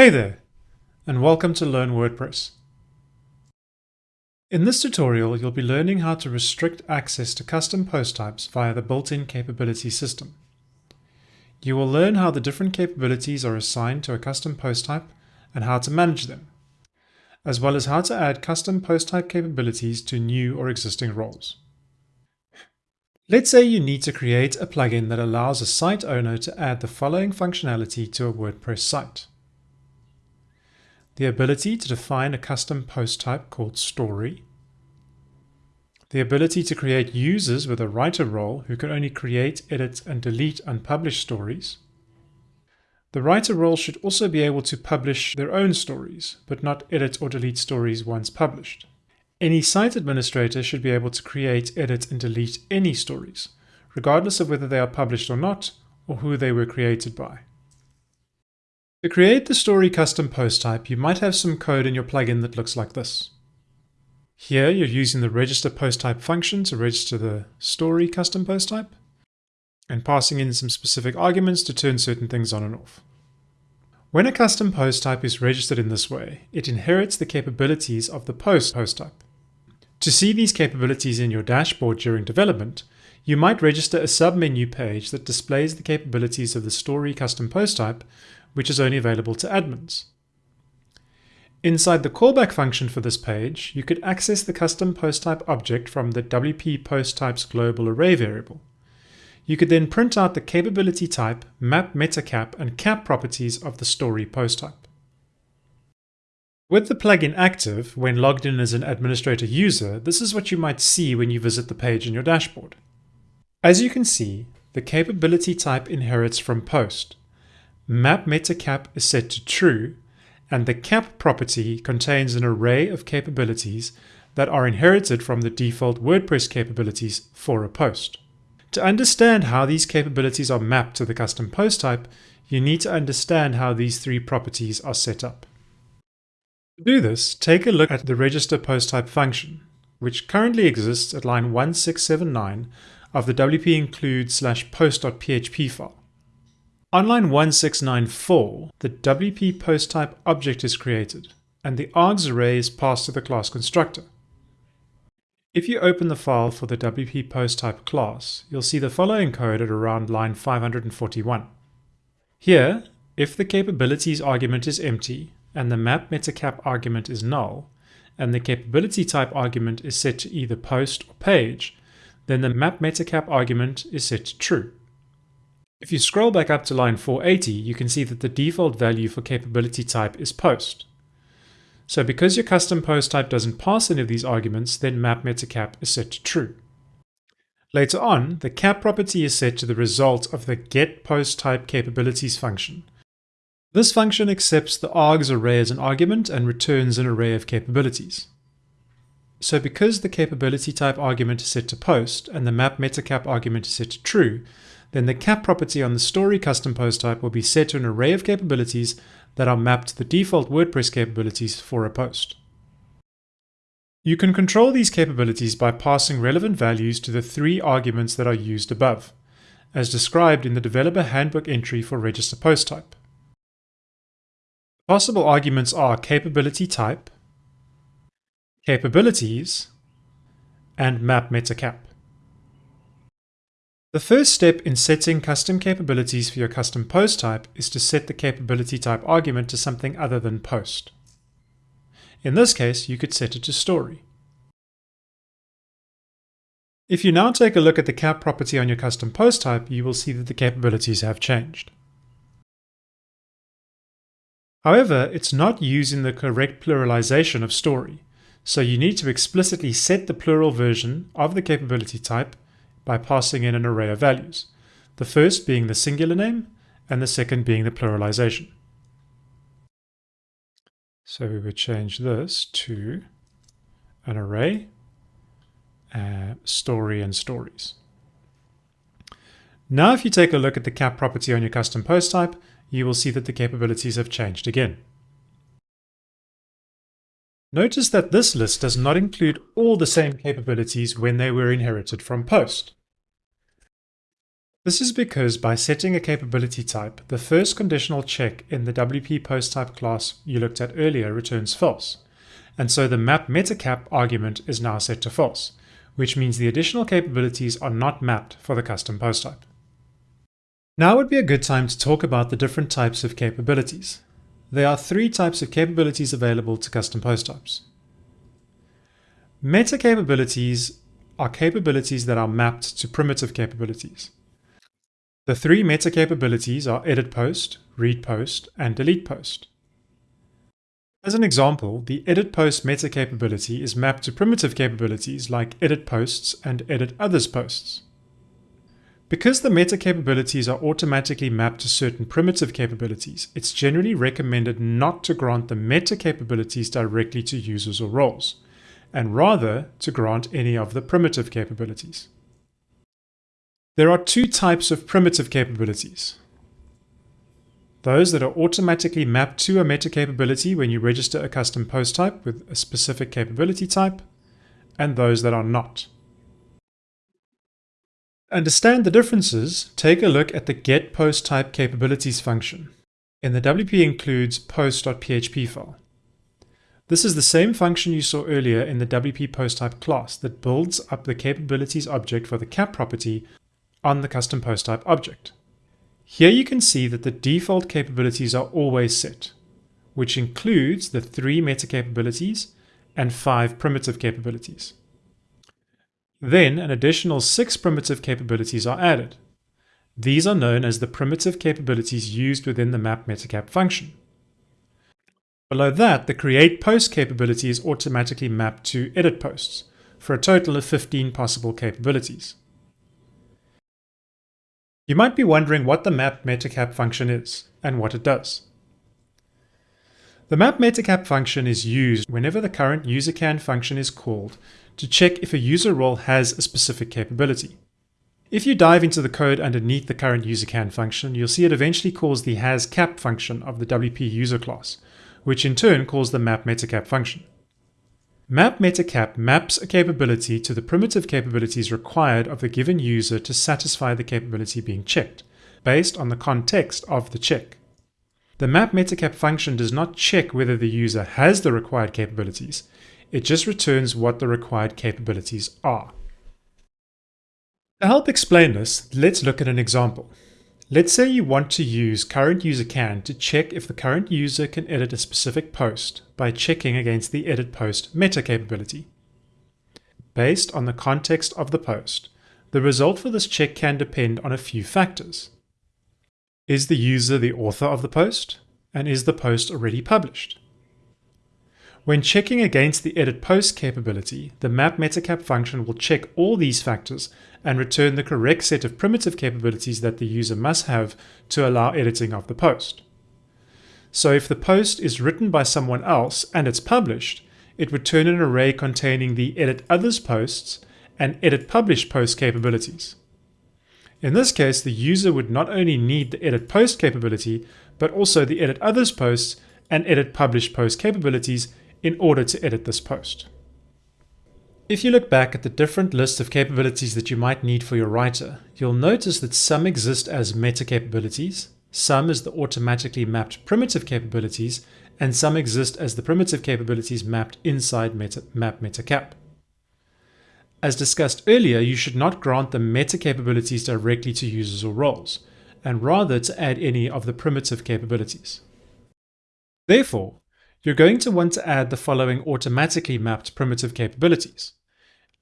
Hey there, and welcome to Learn WordPress. In this tutorial, you'll be learning how to restrict access to custom post types via the built-in capability system. You will learn how the different capabilities are assigned to a custom post type and how to manage them, as well as how to add custom post type capabilities to new or existing roles. Let's say you need to create a plugin that allows a site owner to add the following functionality to a WordPress site. The ability to define a custom post type called story. The ability to create users with a writer role who can only create, edit, and delete unpublished stories. The writer role should also be able to publish their own stories, but not edit or delete stories once published. Any site administrator should be able to create, edit, and delete any stories, regardless of whether they are published or not, or who they were created by. To create the story custom post type, you might have some code in your plugin that looks like this. Here you're using the register post type function to register the story custom post type, and passing in some specific arguments to turn certain things on and off. When a custom post type is registered in this way, it inherits the capabilities of the post post type. To see these capabilities in your dashboard during development, you might register a submenu page that displays the capabilities of the story custom post type, which is only available to admins. Inside the callback function for this page, you could access the custom post type object from the WP post types global array variable. You could then print out the capability type, map metacap, and cap properties of the story post type. With the plugin active, when logged in as an administrator user, this is what you might see when you visit the page in your dashboard. As you can see, the capability type inherits from post. Map metacap is set to true, and the cap property contains an array of capabilities that are inherited from the default WordPress capabilities for a post. To understand how these capabilities are mapped to the custom post type, you need to understand how these three properties are set up. To do this, take a look at the register post type function, which currently exists at line 1679 of the wp include slash post.php file. On line 1694, the wp post type object is created, and the args array is passed to the class constructor. If you open the file for the wp post type class, you'll see the following code at around line 541. Here, if the capabilities argument is empty, and the map metacap argument is null, and the capability type argument is set to either post or page, then the map metacap argument is set to true. If you scroll back up to line 480, you can see that the default value for capability type is post. So because your custom post type doesn't pass any of these arguments, then map metacap is set to true. Later on, the cap property is set to the result of the get post type capabilities function, this function accepts the args array as an argument and returns an array of capabilities. So because the capability type argument is set to post and the map metacap argument is set to true, then the cap property on the story custom post type will be set to an array of capabilities that are mapped to the default WordPress capabilities for a post. You can control these capabilities by passing relevant values to the three arguments that are used above, as described in the Developer Handbook entry for Register Post Type. Possible arguments are capability type, capabilities, and map metacap. The first step in setting custom capabilities for your custom post type is to set the capability type argument to something other than post. In this case, you could set it to story. If you now take a look at the cap property on your custom post type, you will see that the capabilities have changed. However, it's not using the correct pluralization of story, so you need to explicitly set the plural version of the capability type by passing in an array of values, the first being the singular name and the second being the pluralization. So we would change this to an array, uh, story and stories. Now if you take a look at the cap property on your custom post type, you will see that the capabilities have changed again. Notice that this list does not include all the same capabilities when they were inherited from post. This is because by setting a capability type, the first conditional check in the WP post type class you looked at earlier returns false. And so the map metacap argument is now set to false, which means the additional capabilities are not mapped for the custom post type. Now would be a good time to talk about the different types of capabilities. There are three types of capabilities available to custom post types. Meta capabilities are capabilities that are mapped to primitive capabilities. The three meta capabilities are edit post, read post, and delete post. As an example, the edit post meta capability is mapped to primitive capabilities like edit posts and edit others posts. Because the meta capabilities are automatically mapped to certain primitive capabilities, it's generally recommended not to grant the meta capabilities directly to users or roles, and rather to grant any of the primitive capabilities. There are two types of primitive capabilities. Those that are automatically mapped to a meta capability when you register a custom post type with a specific capability type, and those that are not. Understand the differences, take a look at the get post type capabilities function. In the WP includes post.php file. This is the same function you saw earlier in the WP post type class that builds up the capabilities object for the cap property on the custom post type object. Here you can see that the default capabilities are always set, which includes the three meta capabilities and five primitive capabilities. Then an additional six primitive capabilities are added. These are known as the primitive capabilities used within the map metacap function. Below that, the create post capability is automatically mapped to edit posts, for a total of 15 possible capabilities. You might be wondering what the map metacap function is and what it does. The map metacap function is used whenever the current usercan function is called to check if a user role has a specific capability. If you dive into the code underneath the current usercan function, you'll see it eventually calls the hasCap function of the WP user class, which in turn calls the map metacap function. Map metacap maps a capability to the primitive capabilities required of the given user to satisfy the capability being checked, based on the context of the check. The map metacap function does not check whether the user has the required capabilities, it just returns what the required capabilities are. To help explain this, let's look at an example. Let's say you want to use current user can to check if the current user can edit a specific post by checking against the edit post meta capability. Based on the context of the post, the result for this check can depend on a few factors. Is the user the author of the post? And is the post already published? When checking against the edit post capability, the map metacap function will check all these factors and return the correct set of primitive capabilities that the user must have to allow editing of the post. So if the post is written by someone else and it's published, it would turn an array containing the edit others posts and edit publish post capabilities. In this case, the user would not only need the edit post capability, but also the edit others posts and edit publish post capabilities in order to edit this post. If you look back at the different lists of capabilities that you might need for your writer, you'll notice that some exist as meta capabilities, some as the automatically mapped primitive capabilities, and some exist as the primitive capabilities mapped inside meta, map. As discussed earlier, you should not grant the meta capabilities directly to users or roles, and rather to add any of the primitive capabilities. Therefore, you're going to want to add the following automatically mapped primitive capabilities.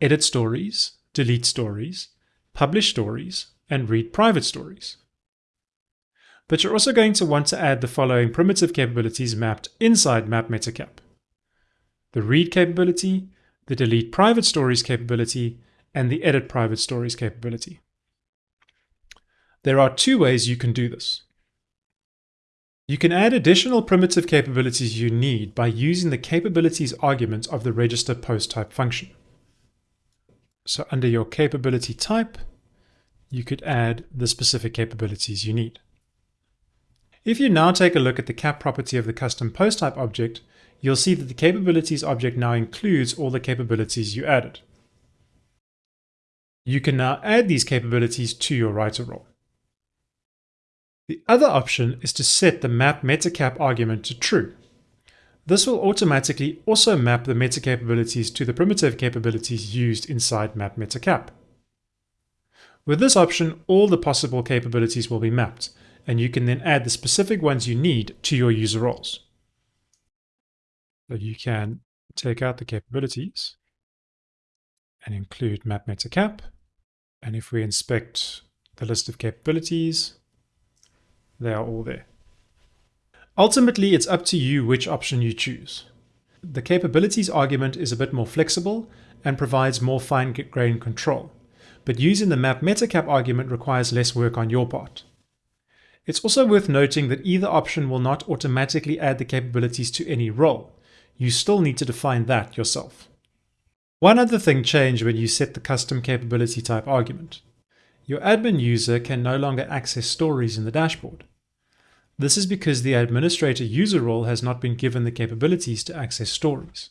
Edit stories, delete stories, publish stories, and read private stories. But you're also going to want to add the following primitive capabilities mapped inside Map Metacap. The read capability, the delete private stories capability, and the edit private stories capability. There are two ways you can do this. You can add additional primitive capabilities you need by using the capabilities argument of the register post type function. So under your capability type, you could add the specific capabilities you need. If you now take a look at the cap property of the custom post type object, you'll see that the capabilities object now includes all the capabilities you added. You can now add these capabilities to your writer role. The other option is to set the map metacap argument to true. This will automatically also map the meta capabilities to the primitive capabilities used inside map metacap. With this option, all the possible capabilities will be mapped, and you can then add the specific ones you need to your user roles. So you can take out the capabilities and include map metacap. And if we inspect the list of capabilities, they are all there. Ultimately, it's up to you which option you choose. The capabilities argument is a bit more flexible and provides more fine-grained control, but using the map metacap argument requires less work on your part. It's also worth noting that either option will not automatically add the capabilities to any role. You still need to define that yourself. One other thing changed when you set the custom capability type argument. Your admin user can no longer access stories in the dashboard. This is because the administrator user role has not been given the capabilities to access stories.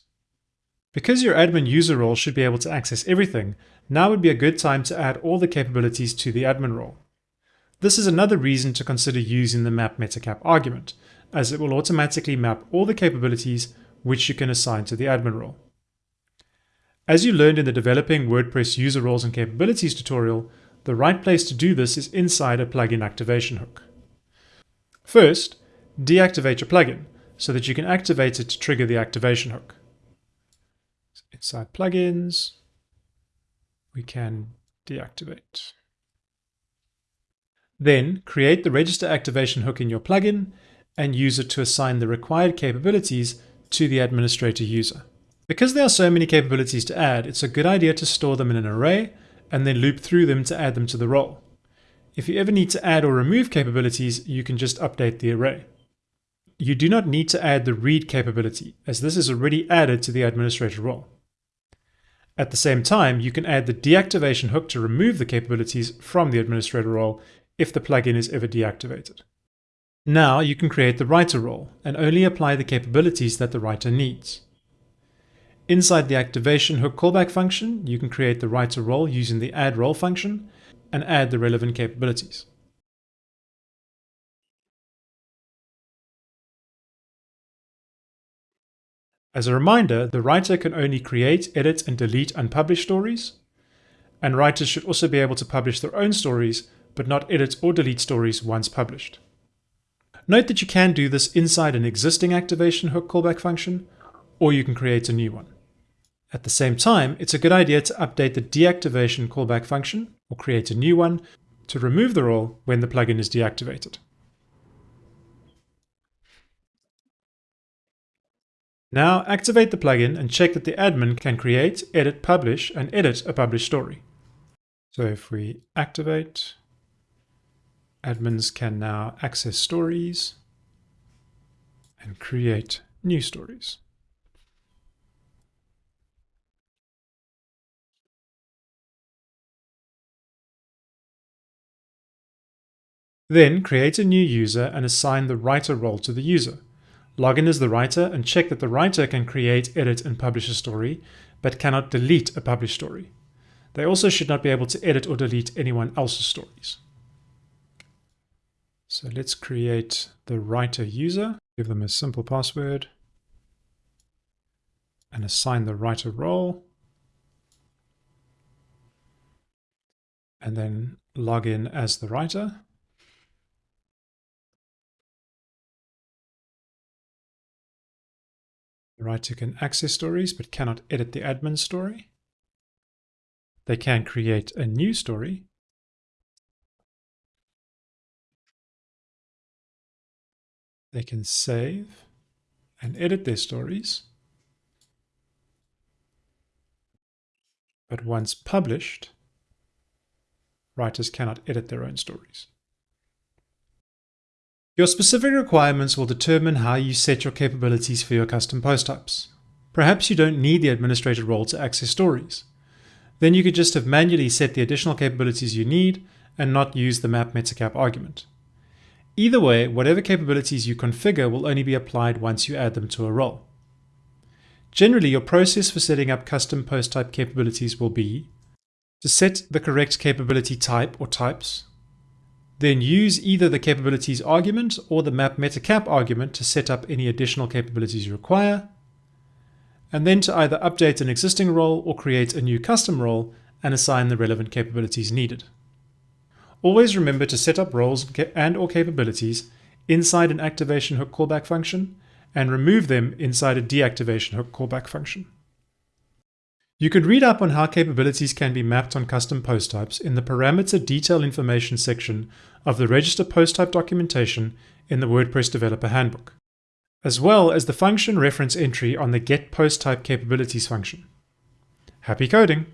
Because your admin user role should be able to access everything, now would be a good time to add all the capabilities to the admin role. This is another reason to consider using the map metacap argument, as it will automatically map all the capabilities which you can assign to the admin role. As you learned in the Developing WordPress User Roles and Capabilities tutorial, the right place to do this is inside a plugin activation hook. First, deactivate your plugin so that you can activate it to trigger the activation hook. Inside plugins, we can deactivate. Then create the register activation hook in your plugin and use it to assign the required capabilities to the administrator user. Because there are so many capabilities to add, it's a good idea to store them in an array and then loop through them to add them to the role. If you ever need to add or remove capabilities, you can just update the array. You do not need to add the read capability, as this is already added to the administrator role. At the same time, you can add the deactivation hook to remove the capabilities from the administrator role if the plugin is ever deactivated. Now you can create the writer role and only apply the capabilities that the writer needs. Inside the activation hook callback function, you can create the writer role using the add role function and add the relevant capabilities. As a reminder, the writer can only create, edit, and delete unpublished stories, and writers should also be able to publish their own stories, but not edit or delete stories once published. Note that you can do this inside an existing activation hook callback function, or you can create a new one. At the same time, it's a good idea to update the deactivation callback function or create a new one to remove the role when the plugin is deactivated. Now activate the plugin and check that the admin can create, edit, publish, and edit a published story. So if we activate, admins can now access stories and create new stories. Then create a new user and assign the writer role to the user. Log in as the writer and check that the writer can create, edit, and publish a story, but cannot delete a published story. They also should not be able to edit or delete anyone else's stories. So let's create the writer user, give them a simple password, and assign the writer role. And then log in as the writer. The writer can access stories but cannot edit the admin story. They can create a new story. They can save and edit their stories. But once published, writers cannot edit their own stories. Your specific requirements will determine how you set your capabilities for your custom post types. Perhaps you don't need the administrator role to access stories. Then you could just have manually set the additional capabilities you need and not use the map metacap argument. Either way, whatever capabilities you configure will only be applied once you add them to a role. Generally, your process for setting up custom post type capabilities will be to set the correct capability type or types, then use either the capabilities argument or the map metacap argument to set up any additional capabilities you require, and then to either update an existing role or create a new custom role and assign the relevant capabilities needed. Always remember to set up roles and or capabilities inside an activation hook callback function and remove them inside a deactivation hook callback function. You can read up on how capabilities can be mapped on custom post types in the parameter detail information section of the register post type documentation in the WordPress Developer Handbook, as well as the function reference entry on the get post type capabilities function. Happy coding!